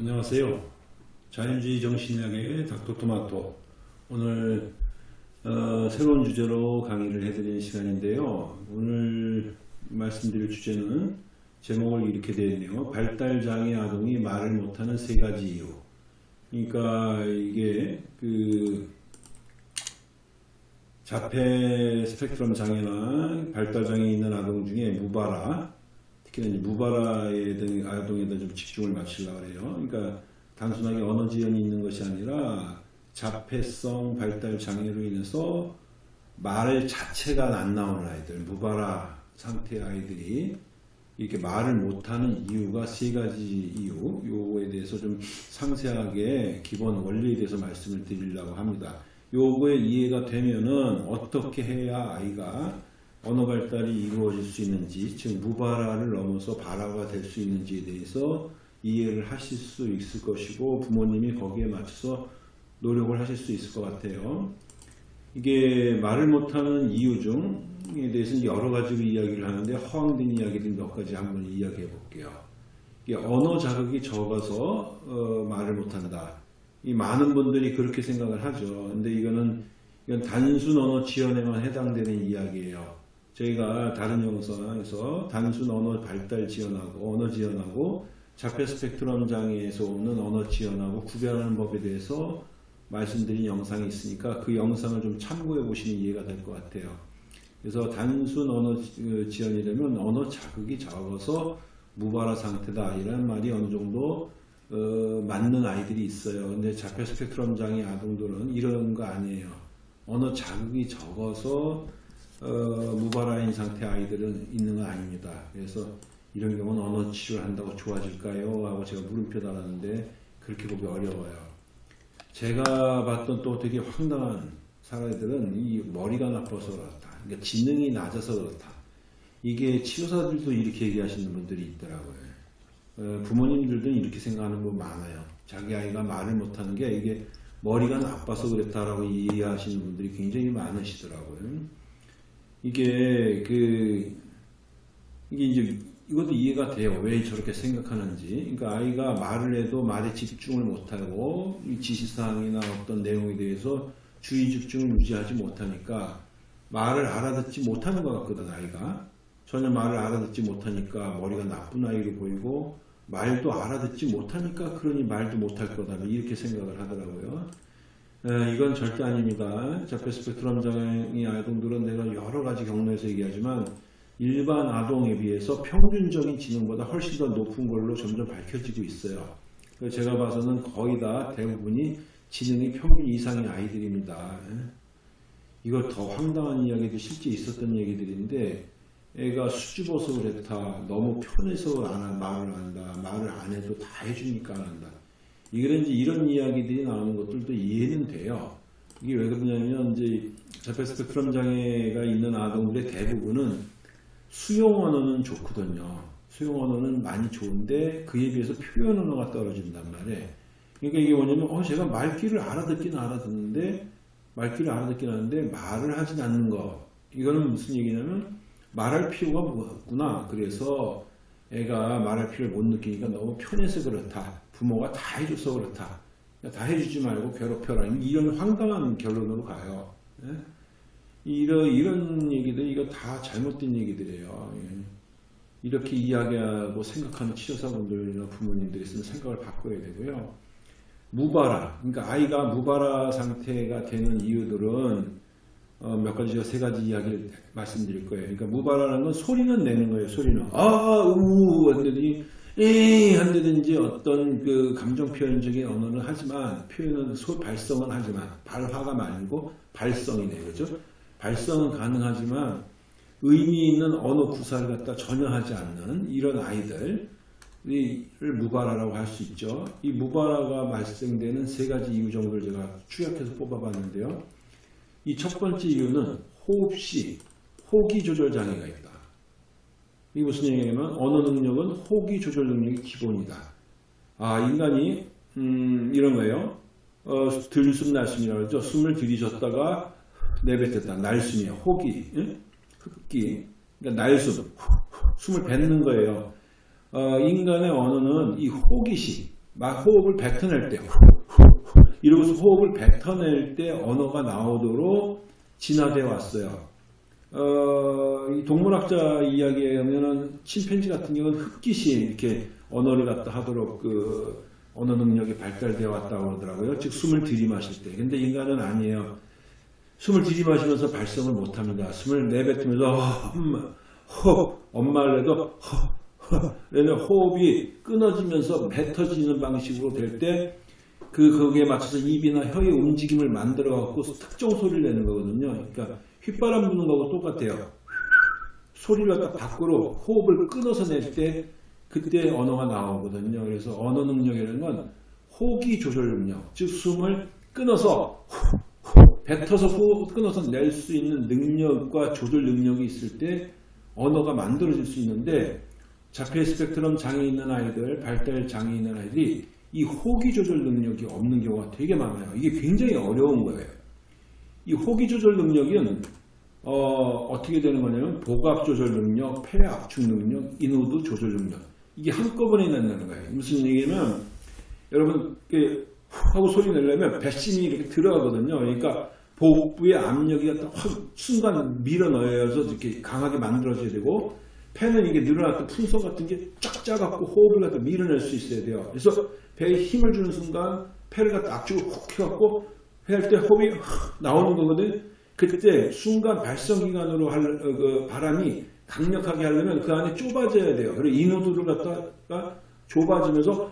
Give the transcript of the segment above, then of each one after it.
안녕하세요. 자연주의 정신의학의 닥터토마토. 오늘 어, 새로운 주제로 강의를 해드리는 시간인데요. 오늘 말씀드릴 주제는 제목을 이렇게 되었네요. 발달장애 아동이 말을 못하는 세 가지 이유. 그러니까 이게 그 자폐 스펙트럼 장애나 발달장애 있는 아동 중에 무바라, 이제 무바라에 대한 아동에다 좀 집중을 맞추려고 해요. 그러니까 단순하게 언어 지연이 있는 것이 아니라 자폐성 발달 장애로 인해서 말 자체가 안 나오는 아이들, 무바라 상태의 아이들이 이렇게 말을 못하는 이유가 세 가지 이유, 요거에 대해서 좀 상세하게 기본 원리에 대해서 말씀을 드리려고 합니다. 요거에 이해가 되면은 어떻게 해야 아이가 언어 발달이 이루어질 수 있는지, 즉 무바라를 넘어서 바라가 될 수 있는지에 대해서 이해를 하실 수 있을 것이고 부모님이 거기에 맞춰서 노력을 하실 수 있을 것 같아요. 이게 말을 못하는 이유 중에 대해서는 여러 가지로 이야기를 하는데 허황된 이야기들 몇 가지 한번 이야기해 볼게요. 이게 언어 자극이 적어서 어, 말을 못한다. 이 많은 분들이 그렇게 생각을 하죠. 근데 이거는 이건 단순 언어 지연에만 해당되는 이야기예요. 저희가 다른 영상에서 단순 언어 발달 지연하고 언어 지연하고 자폐 스펙트럼 장애에서 오는 언어 지연하고 구별하는 법에 대해서 말씀드린 영상이 있으니까 그 영상을 좀 참고해 보시면 이해가 될 것 같아요. 그래서 단순 언어 지연이 되면 언어 자극이 적어서 무발화 상태다 이런 말이 어느 정도 어, 맞는 아이들이 있어요. 근데 자폐 스펙트럼 장애 아동들은 이런 거 아니에요. 언어 자극이 적어서 어, 무발화인 상태 아이들은 있는 거 아닙니다. 그래서 이런 경우는 언어 치료를 한다고 좋아질까요? 하고 제가 물음표 달았는데 그렇게 보기 어려워요. 제가 봤던 또 되게 황당한 사례들은 이 머리가 나빠서 그렇다. 그러니까 지능이 낮아서 그렇다. 이게 치료사들도 이렇게 얘기하시는 분들이 있더라고요. 어, 부모님들도 이렇게 생각하는 분 많아요. 자기 아이가 말을 못하는 게 이게 머리가 나빠서 그랬다라고 이해하시는 분들이 굉장히 많으시더라고요. 이게 그 이게 이제 이것도 이해가 돼요. 왜 저렇게 생각하는지. 그러니까 아이가 말을 해도 말에 집중을 못하고 이 지시사항이나 어떤 내용에 대해서 주의 집중을 유지하지 못하니까 말을 알아듣지 못하는 것 같거든 아이가. 전혀 말을 알아듣지 못하니까 머리가 나쁜 아이로 보이고 말도 알아듣지 못하니까 그러니 말도 못할 거다 이렇게 생각을 하더라고요. 에, 이건 절대 아닙니다. 자폐 스펙트럼 장애 아동들은 내가 여러 가지 경로에서 얘기하지만 일반 아동에 비해서 평균적인 지능보다 훨씬 더 높은 걸로 점점 밝혀지고 있어요. 제가 봐서는 거의 다 대부분이 지능이 평균 이상의 아이들입니다. 이걸 더 황당한 이야기도 실제 있었던 얘기들인데 애가 수줍어서 그랬다. 너무 편해서 안, 말을 한다. 말을 안 해도 다 해주니까 안 한다. 이런지 이런 이야기들이 나오는 것들도 이해는 돼요. 이게 왜 그러냐면 이제 자폐 스펙트럼 장애가 있는 아동들의 대부분은 수용 언어는 좋거든요. 수용 언어는 많이 좋은데 그에 비해서 표현 언어가 떨어진단 말이에요. 그러니까 이게 뭐냐면 어 제가 말귀를 알아듣긴 알아듣는데 말귀를 알아듣긴 하는데 말을 하진 않는 거. 이거는 무슨 얘기냐면 말할 필요가 없구나. 그래서 애가 말할 필요를 못 느끼니까 너무 편해서 그렇다. 부모가 다 해줘서 그렇다. 다 해주지 말고 괴롭혀라. 이런 황당한 결론으로 가요. 예? 이런, 이런 얘기들, 이거 다 잘못된 얘기들이에요. 예. 이렇게 이야기하고 생각하는 치료사분들이나 부모님들이 있으면 생각을 바꿔야 되고요. 무바라, 그러니까 아이가 무바라 상태가 되는 이유들은 어, 몇 가지, 세 가지 이야기를 말씀드릴 거예요. 그러니까 무바라는 건 소리는 내는 거예요, 소리는. 아, 우, 한다든 지, 에 한다든지 어떤 그 감정 표현적인 언어는 하지만, 표현은 소, 발성은 하지만, 발화가 말고 발성이네요. 그죠? 발성은 가능하지만 의미 있는 언어 구사를 갖다 전혀 하지 않는 이런 아이들을 무바라라고 할 수 있죠. 이 무바라가 발생되는 세 가지 이유 정도를 제가 추격해서 뽑아봤는데요. 이 첫 번째 이유는 호흡시, 호기 조절 장애가 있다. 이게 무슨 얘기냐면 언어 능력은 호기 조절 능력이 기본이다. 아 인간이 음, 이런 거예요. 어, 들숨 날숨이라고 그러죠. 숨을 들이셨다가 내뱉었다. 날숨이야. 호기, 응? 흡기. 그러니까 날숨. 숨을 뱉는 거예요. 어, 인간의 언어는 이 호기시, 막 호흡을 뱉어낼 때 이러고서 호흡을 뱉어낼 때 언어가 나오도록 진화되어 왔어요. 어, 이 동물학자 이야기에 의하면은 침팬지 같은 경우는 흑기신 이렇게 언어를 갖다 하도록 그 언어 능력이 발달되어 왔다고 그러더라고요. 즉 숨을 들이마실 때. 근데 인간은 아니에요. 숨을 들이마시면서 발성을 못합니다. 숨을 내뱉으면서 엄마, 허, 엄마를 해도 허, 허, 얘는 호흡이 끊어지면서 뱉어지는 방식으로 될 때 그 거기에 맞춰서 입이나 혀의 움직임을 만들어 갖고 특정 소리를 내는 거거든요. 그러니까 휘바람 부는 거하고 똑같아요. 소리를 갖다 밖으로 호흡을 끊어서 낼 때 그때 언어가 나오거든요. 그래서 언어 능력이라는 건 호기 조절 능력, 즉 숨을 끊어서 뱉어서 호흡 끊어서 낼 수 있는 능력과 조절 능력이 있을 때 언어가 만들어질 수 있는데 자폐 스펙트럼 장애 있는 아이들, 발달 장애 있는 아이들이 이 호기 조절 능력이 없는 경우가 되게 많아요. 이게 굉장히 어려운 거예요. 이 호기 조절 능력은 어, 떻게 되는 거냐면 복압 조절 능력, 폐 압축 능력, 인후두 조절 능력 이게 한꺼번에 난다는 거예요. 무슨 얘기냐면 여러분 이렇게 하고 소리 내려면 배심이 이렇게 들어가거든요. 그러니까 복부의 압력이 확 순간 밀어 넣어서 이렇게 강하게 만들어져야 되고 폐는 이게 늘어났던 풍선 같은 게 쫙 짜갖고 호흡을 갖다 밀어낼 수 있어야 돼요. 그래서 배에 힘을 주는 순간 폐를 갖다 압축을 훅 해갖고 할때 호흡이 나오는 거거든. 그때 순간 발성기관으로 할 어, 그 바람이 강력하게 하려면 그 안에 좁아져야 돼요. 그리고 인후두를 갖다가 좁아지면서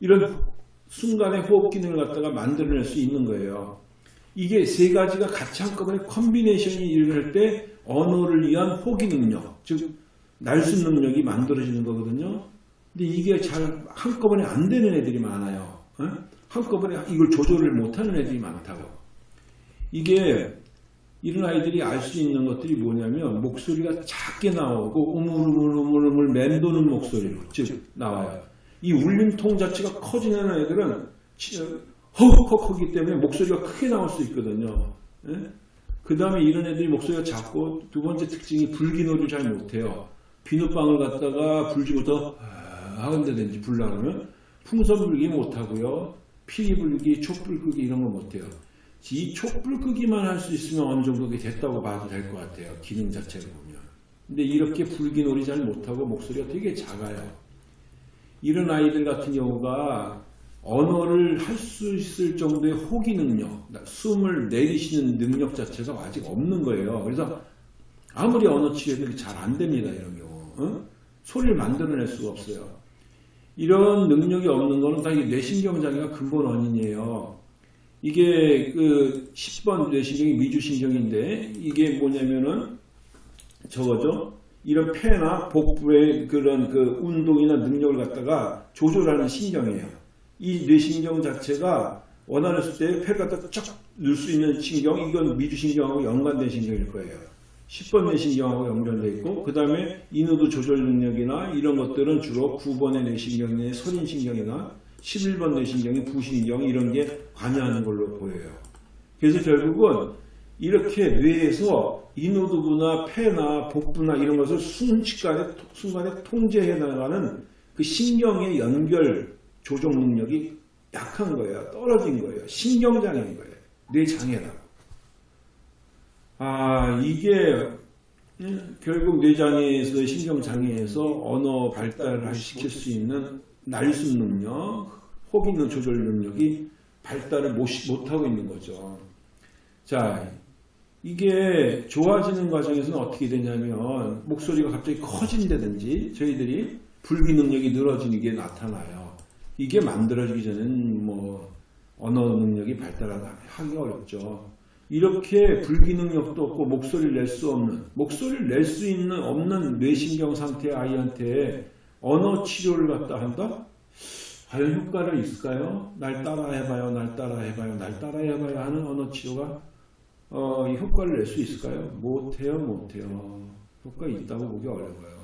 이런 순간의 호흡 기능을 갖다가 만들어낼 수 있는 거예요. 이게 세 가지가 같이 한꺼번에 combination이 일어날 때 언어를 위한 호기 능력, 즉 날숨 능력이 만들어지는 거거든요. 근데 이게 잘 한꺼번에 안 되는 애들이 많아요. 어? 한꺼번에 이걸 조절을 못하는 애들이 많다고. 이게 이런 아이들이 알 수 있는 것들이 뭐냐면 목소리가 작게 나오고 우물우물우물우물 맴도는 목소리로 즉 나와요. 이 울림통 자체가 커지는 애들은 허헉허헉하기 때문에 목소리가 크게 나올 수 있거든요. 그 다음에 이런 애들이 목소리가 작고 두 번째 특징이 불기노를 잘 못해요. 비눗방울 갖다가 불지부터 하는데든지 불나면 풍선 불기 못하고요. 피리 불기, 촛불 끄기 이런 거 못해요. 이 촛불 끄기만 할 수 있으면 어느 정도 됐다고 봐도 될 것 같아요. 기능 자체를 보면. 근데 이렇게 불기놀이 잘 못하고 목소리가 되게 작아요. 이런 아이들 같은 경우가 언어를 할 수 있을 정도의 호기 능력, 숨을 내리시는 능력 자체가 아직 없는 거예요. 그래서 아무리 언어 치료도 잘 안 됩니다. 이런 경우. 어? 소리를 만들어낼 수가 없어요. 이런 능력이 없는 거는 다 뇌신경 장애가 근본 원인이에요. 이게 그 10번 뇌신경이 미주신경인데 이게 뭐냐면은 저거죠. 이런 폐나 복부의 그런 그 운동이나 능력을 갖다가 조절하는 신경이에요. 이 뇌신경 자체가 원활했을 때 폐를 갖다 쫙 넣을 수 있는 신경, 이건 미주신경하고 연관된 신경일 거예요. 10번 뇌신경하고 연결되어 있고 그 다음에 인후두 조절 능력이나 이런 것들은 주로 9번의 뇌신경의 선인신경이나 11번 뇌신경이 부신경 이런 게 관여하는 걸로 보여요. 그래서 결국은 이렇게 뇌에서 인후두부나 폐나 복부나 이런 것을 순식간에 순간에 통제해 나가는 그 신경의 연결 조정 능력이 약한 거예요. 떨어진 거예요. 신경장애인 거예요. 뇌장애라고. 아 이게 결국 뇌장애에서 신경장애에서 언어 발달을 시킬 수 있는 날수 능력, 능 조절 능력이 발달을 못, 못하고 있는 거죠. 자, 이게 좋아지는 과정에서는 어떻게 되냐면 목소리가 갑자기 커진다든지 저희들이 불기 능력이 늘어지는 게 나타나요. 이게 만들어지기 전에는 뭐 언어 능력이 발달하기 어렵죠. 이렇게 불기 능력도 없고 목소리를 낼 수 없는 목소리를 낼 수 있는 없는 뇌신경 상태의 아이한테 언어 치료를 갖다 한다? 과연 효과가 있을까요? 날 따라 해봐요, 날 따라 해봐요, 날 따라 해봐요 하는 언어 치료가 어, 이 효과를 낼 수 있을까요? 못해요, 못해요. 효과 있다고 보기 어려워요.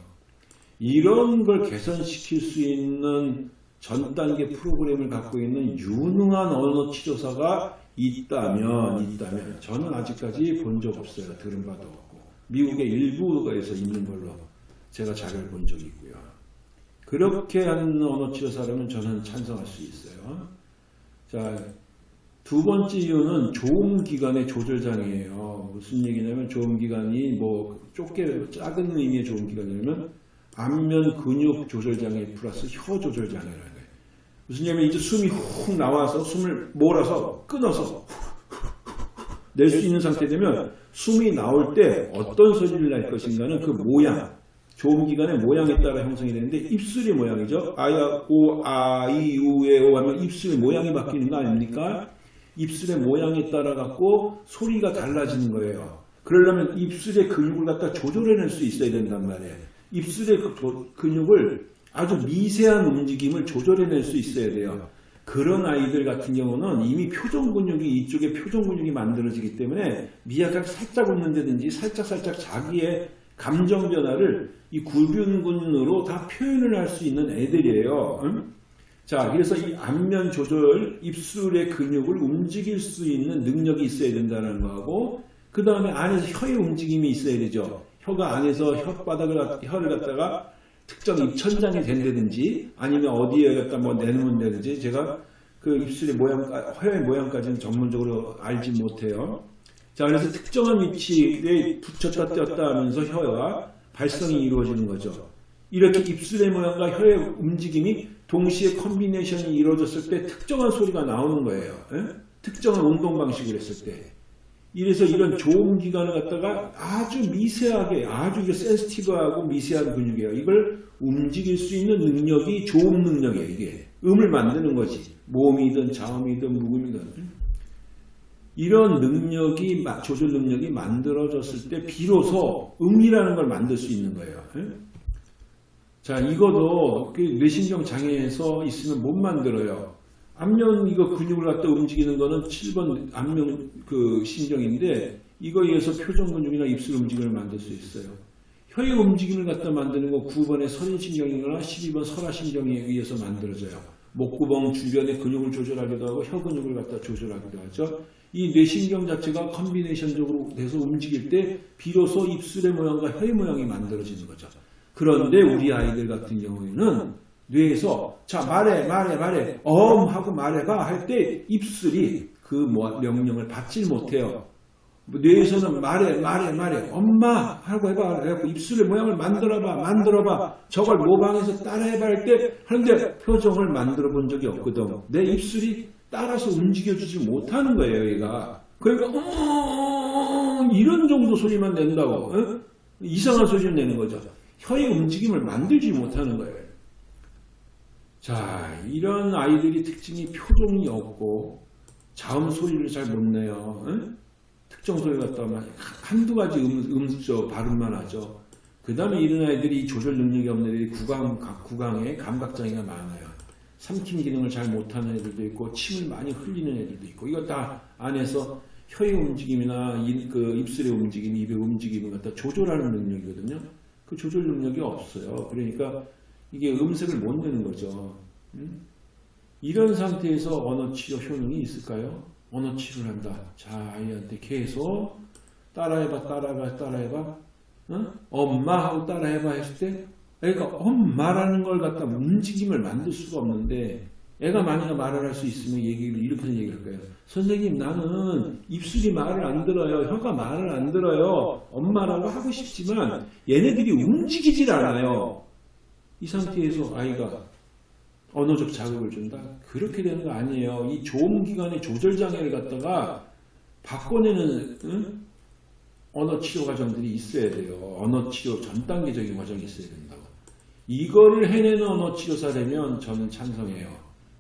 이런 걸 개선시킬 수 있는 전 단계 프로그램을 갖고 있는 유능한 언어 치료사가 있다면, 있다면, 저는 아직까지 본 적 없어요. 들은 바도 없고. 미국의 일부에서 있는 걸로 제가 자료를 본 적이 있고요. 그렇게 하는 언어 치료사라면 저는 찬성할 수 있어요. 자, 두 번째 이유는 조음기관의 조절장애예요. 무슨 얘기냐면 조음기관이 뭐 좁게 작은 의미의 조음기관이냐면 안면 근육 조절장애 플러스 혀 조절장애라는. 무슨 얘기냐면 이제 숨이 훅 나와서 숨을 몰아서 끊어서 낼 수 있는 상태 되면 숨이 나올 때 어떤 소리를 낼 것인가는 그 모양, 조음기관의 모양에 따라 형성이 되는데 입술의 모양이죠. 아야, 오, 아, 이, 우, 에, 오 하면 입술의 모양이 바뀌는 거 아닙니까? 입술의 모양에 따라 갖고 소리가 달라지는 거예요. 그러려면 입술의 근육을 갖다 조절해낼 수 있어야 된단 말이에요. 입술의 그 조- 근육을 아주 미세한 움직임을 조절해낼 수 있어야 돼요. 그런 아이들 같은 경우는 이미 표정 근육이 이쪽에 표정 근육이 만들어지기 때문에 미약하게 살짝 웃는다든지 살짝 살짝 자기의 감정 변화를 이 구륜근으로 다 표현을 할 수 있는 애들이에요. 응? 자, 그래서 이 안면 조절, 입술의 근육을 움직일 수 있는 능력이 있어야 된다는 거하고, 그 다음에 안에서 혀의 움직임이 있어야 되죠. 혀가 안에서 혓바닥을, 갖- 혀를 갖다가 특정 입천장이 된다든지, 아니면 어디에 갖다 뭐 내놓는다든지, 제가 그 입술의 모양, 혀의 모양까지는 전문적으로 알지 못해요. 자, 그래서 특정한 위치에 붙였다 떼었다 하면서 혀가 발성이 이루어지는 거죠. 이렇게 입술의 모양과 혀의 움직임이 동시에 combination이 이루어졌을 때 특정한 소리가 나오는 거예요. 예? 특정한 운동 방식을 했을 때. 이래서 이런 조음 기관을 갖다가 아주 미세하게, 아주 센스티브하고 미세한 근육이에요. 이걸 움직일 수 있는 능력이 조음 능력이에요, 이게. 음을 만드는 거지. 모음이든 자음이든 묵음이든. 이런 능력이, 마- 조절 능력이 만들어졌을 때 비로소 음이라는 걸 만들 수 있는 거예요. 예? 자, 이거도 그 뇌신경 장애에서 있으면 못 만들어요. 안면 이거 근육을 갖다 움직이는 거는 7번 안면 그 신경인데 이거에 의해서 표정 근육이나 입술 움직임을 만들 수 있어요. 혀의 움직임을 갖다 만드는 거 9번의 선인신경이거나 12번 설화신경에 의해서 만들어져요. 목구멍 주변의 근육을 조절하기도 하고 혀 근육을 갖다 조절하기도 하죠. 이 뇌신경 자체가 컨비네이션적으로 돼서 움직일 때 비로소 입술의 모양과 혀의 모양이 만들어지는 거죠. 그런데 우리 아이들 같은 경우에는 뇌에서 자 말해 말해 말해 엄 하고 말해봐 할 때 입술이 그 뭐- 명령을 받질 못해요. 뭐 뇌에서는 말해 말해 말해 엄마 하고 해봐. 그래갖고 입술의 모양을 만들어봐 만들어봐. 저걸 모방해서 따라해봐 할 때 하는데 표정을 만들어 본 적이 없거든. 내 입술이 따라서 움직여주지 못하는 거예요 얘가. 그러니까 어 이런 정도 소리만 낸다고 어? 이상한 소리를 내는 거죠. 혀의 움직임을 만들지 못하는 거예요 자 이런 아이들이 특징이 표정이 없고 자음 소리를 잘 못 내요 어? 특정 소리 갖다가 막 한두 가지 음, 음저 발음만 하죠. 그 다음에 이런 아이들이 이 조절 능력이 없는 애들이 구강, 각- 구강에 감각장애가 많아요. 삼킴 기능을 잘 못하는 애들도 있고, 침을 많이 흘리는 애들도 있고, 이거 다 안에서 혀의 움직임이나 이- 그 입술의 움직임, 입의 움직임을 갖다 조절하는 능력이거든요. 그 조절 능력이 없어요. 그러니까 이게 음색을 못 내는 거죠. 음? 이런 상태에서 언어 치료 효능이 있을까요? 언어 치료를 한다. 자, 아이한테 계속 따라해봐, 따라해봐, 따라해봐. 응? 엄마 하고 따라해봐 했을 때, 애가 엄마라는 걸 갖다 움직임을 만들 수가 없는데, 애가 만약에 말을 할 수 있으면 얘기를 이렇게 얘기를 할 거예요. 선생님, 나는 입술이 말을 안 들어요. 혀가 말을 안 들어요. 엄마라고 하고 싶지만, 얘네들이 움직이질 않아요. 이 상태에서 아이가 언어적 자극을 준다? 그렇게 되는 거 아니에요. 이 조음기관의 조절장애를 갖다가 바꿔내는 응? 언어 치료 과정들이 있어야 돼요. 언어 치료 전 단계적인 과정이 있어야 된다고. 이거를 해내는 언어 치료사라면 저는 찬성해요.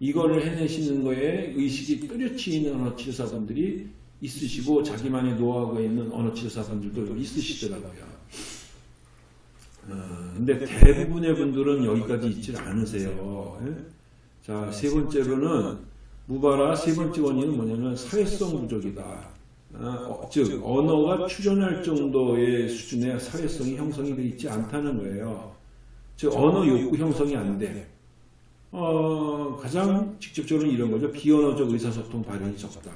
이거를 해내시는 거에 의식이 뚜렷이 있는 언어 치료사분들이 있으시고 자기만의 노하우가 있는 언어 치료사분들도 있으시더라고요. 어, 근데 대부분의 분들은 여기까지 있질 않으세요. 예? 자, 세 번째로는 무바라 세 번째 원인은 뭐냐면 사회성 부족이다. 아, 어, 즉 언어가 출현할 정도의 수준의 사회성이 형성이 되어 있지 않다는 거예요. 즉 언어 욕구 형성이 안 돼. 어, 가장 직접적으로 이런 거죠. 비언어적 의사소통 발현이 적다.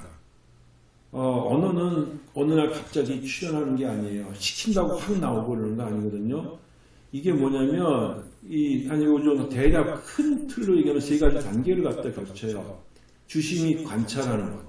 어, 언어는 어느 날 갑자기 출현하는 게 아니에요. 시킨다고 확 나오고 그러는 거 아니거든요. 이게 뭐냐면 이 아니 요즘 대략 큰 틀로 얘기하면 세 가지 단계를 갖다 겹쳐요. 주심이 관찰하는 것.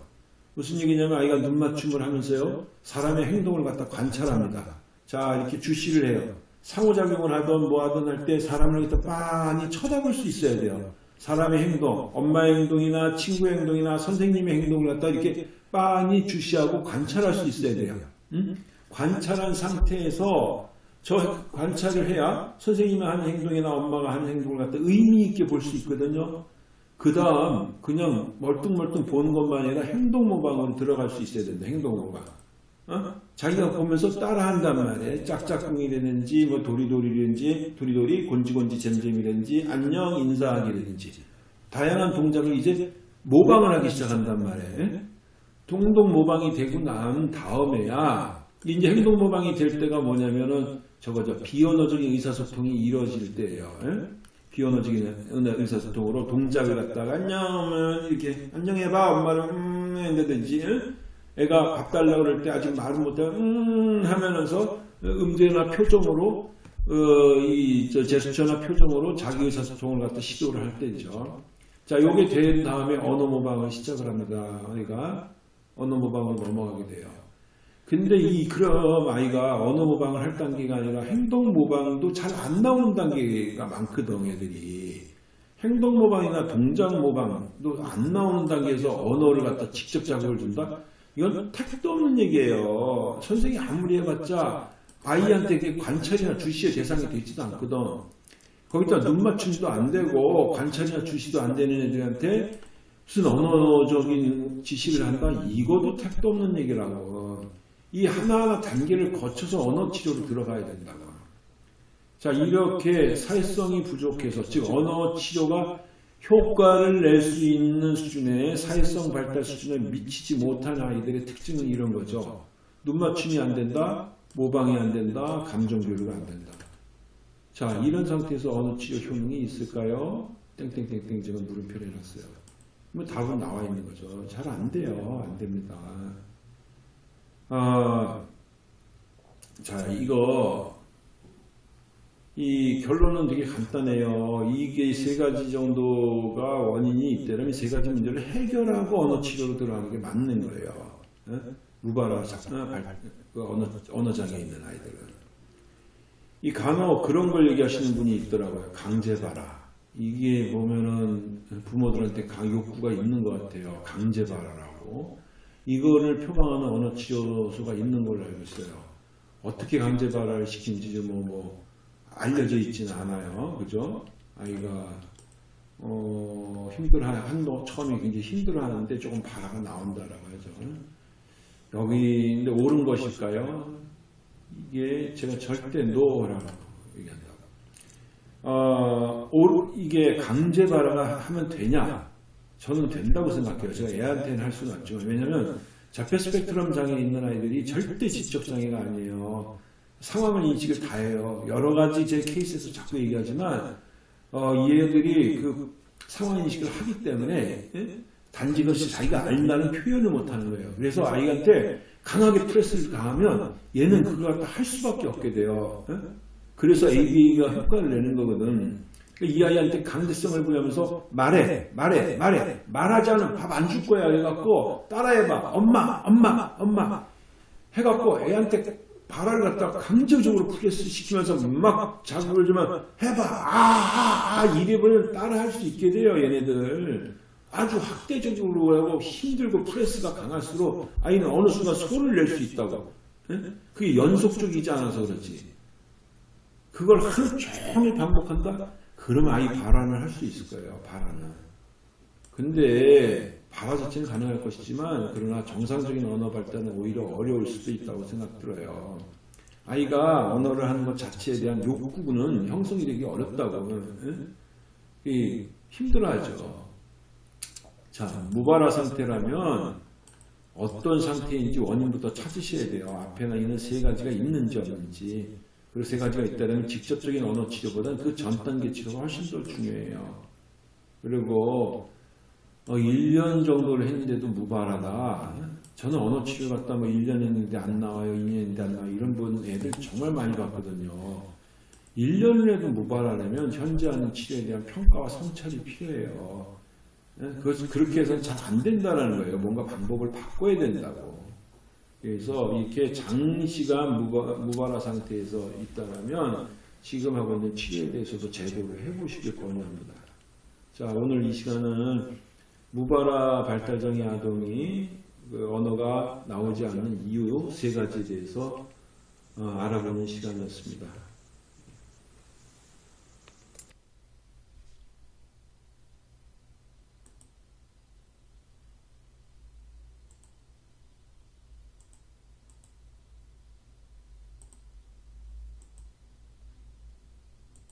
무슨 얘기냐면 아이가 눈 맞춤을 하면서요 사람의 행동을 갖다 관찰합니다. 자 이렇게 주시를 해요. 상호작용을 하든 뭐 하든 할 때 사람을 갖다 빤히 쳐다볼 수 있어야 돼요. 사람의 행동, 엄마의 행동이나 친구의 행동이나 선생님의 행동을 갖다 이렇게 빤히 주시하고 관찰할 수 있어야 돼요. 음? 관찰한 상태에서 저 관찰을 해야 선생님이 하는 행동이나 엄마가 하는 행동을 갖다 의미 있게 볼 수 있거든요. 그 다음 그냥 멀뚱멀뚱 보는 것만 아니라 행동 모방으로 들어갈 수 있어야 된다. 행동 모방. 어? 자기가 보면서 따라한단 말이에요. 짝짝꿍이라든지 뭐 도리도리라든지 도리도리 곤지곤지 잼잼이라든지 안녕 인사하기라든지 다양한 동작을 이제 모방을 하기 시작한단 말이에요. 동동 모방이 되고 난 다음에야 이제 행동 모방이 될 때가 뭐냐면은 저거 저 비언어적인 의사소통이 이루어질 때예요. 예? 비언어적인 의사소통으로 동작을 갖다가 안녕 이렇게 안녕해봐 엄마를 음 한다든지 애가 밥 달라고 그럴 때 아직 말은 못해 음 하면서 음제나 표정으로 어, 이저 제스처나 표정으로 자기 의사소통을 갖다 시도를 할 때죠. 자, 요게 된 다음에 언어 모방을 시작을 합니다. 아이가 언어 모방으로 넘어가게 돼요. 근데 이 그럼 아이가 언어 모방을 할 단계가 아니라 행동 모방도 잘 안 나오는 단계가 많거든 애들이. 행동 모방이나 동작 모방도 안 나오는 단계에서 언어를 갖다 직접 자극을 준다? 이건 택도 없는 얘기예요. 선생이 아무리 해봤자 아이한테 관찰이나 주시의 대상이 되지도 않거든. 거기다 눈 맞춤도 안 되고 관찰이나 주시도 안 되는 애들한테 무슨 언어적인 지시를 한다? 이것도 택도 없는 얘기라고 이 하나하나 단계를 거쳐서 언어 치료로 들어가야 된다고. 자, 이렇게 사회성이 부족해서, 즉, 언어 치료가 효과를 낼 수 있는 수준의 사회성 발달 수준에 미치지 못한 아이들의 특징은 이런 거죠. 눈 맞춤이 안 된다, 모방이 안 된다, 감정 교류가 안 된다. 자, 이런 상태에서 언어 치료 효능이 있을까요? 땡땡땡땡 제가 물음표를 해놨어요. 뭐 답은 나와 있는 거죠. 잘 안 돼요. 안 됩니다. 아, 자, 이거, 이 결론은 되게 간단해요. 이게 세 가지 정도가 원인이 있다면 세 가지 문제를 해결하고 언어 치료로 들어가는 게 맞는 거예요. 예? 무발화 작나 그 언어, 언어장애 있는 아이들은. 이 간혹 그런 걸 얘기하시는 분이 있더라고요. 강제발화. 이게 보면은 부모들한테 강 욕구가 있는 것 같아요. 강제발화라고. 이거를 표방하는 언어 치료소가 있는 걸로 알고 있어요. 어떻게 강제 발화를 시킨지 뭐, 뭐, 알려져 있지는 않아요. 그죠? 아이가, 어, 힘들어, 한도 처음에 굉장히 힘들어 하는데 조금 발화가 나온다라고 하죠. 여기, 근데 옳은 것일까요? 이게 제가 절대 노라고 얘기한다고. 어, 올, 이게 강제 발화가 하면 되냐? 저는 된다고 생각해요. 제가 애한테는 할 수는 없지만. 왜냐면 자폐 스펙트럼 장애 있는 아이들이 절대 지적 장애가 아니에요. 상황을 인식을 다 해요. 여러 가지 제 케이스에서 자꾸 얘기하지만 어, 이 애들이 그 상황 인식을 하기 때문에 예? 단지 그것이 자기가 안다는 표현을 못하는 거예요. 그래서 아이한테 강하게 프레스를 가하면 얘는 그걸 할 수밖에 없게 돼요. 예? 그래서 ABA가 효과를 내는 거거든. 이 아이한테 강제성을 부여하면서 말해, 말해, 말해, 말하지 않으면 밥 안 줄 거야. 해갖고 따라해봐. 엄마, 엄마, 엄마. 해갖고 애한테 발화를 갖다가 강제적으로 프레스 시키면서 막 자극을 주면 해봐. 아, 아, 아. 이래버리면 따라할 수 있게 돼요. 얘네들. 아주 학대적으로 하고 힘들고 press가 강할수록 아이는 어느 순간 소리를 낼 수 있다고. 그게 연속적이지 않아서 그렇지. 그걸 하루 종일 반복한다? 그러면 아이 발화는 할 수 있을 거예요. 발화는. 근데 발화 자체는 가능할 것이지만 그러나 정상적인 언어 발달은 오히려 어려울 수도 있다고 생각 들어요. 아이가 언어를 하는 것 자체에 대한 욕구는 형성이 되기 어렵다고 이 힘들어하죠. 자 무발화 상태라면 어떤 상태인지 원인부터 찾으셔야 돼요. 앞에 나 있는 세 가지가 있는지 없는지. 그리고 세 가지가 있다면 직접적인 언어 치료보다는 그 전 단계 치료가 훨씬 더 중요해요. 그리고 어, 1년 정도를 했는데도 무발하다. 저는 언어 치료 갔다 뭐 1년 했는데 안 나와요, 2년 했는데 안 나와요. 이런 분 애들 정말 많이 봤거든요. 1년을 해도 무발하려면 현재 하는 치료에 대한 평가와 성찰이 필요해요. 예? 그것, 그렇게 해서는 잘 안 된다는 거예요. 뭔가 방법을 바꿔야 된다고. 그래서 이렇게 장시간 무발화 상태에서 있다면 지금 하고 있는 치료에 대해서도 제고를 해보시길 권유합니다. 자, 오늘 이 시간은 무발화 발달장애 아동이 그 언어가 나오지 않는 이유 세 가지에 대해서 어, 알아보는 시간이었습니다.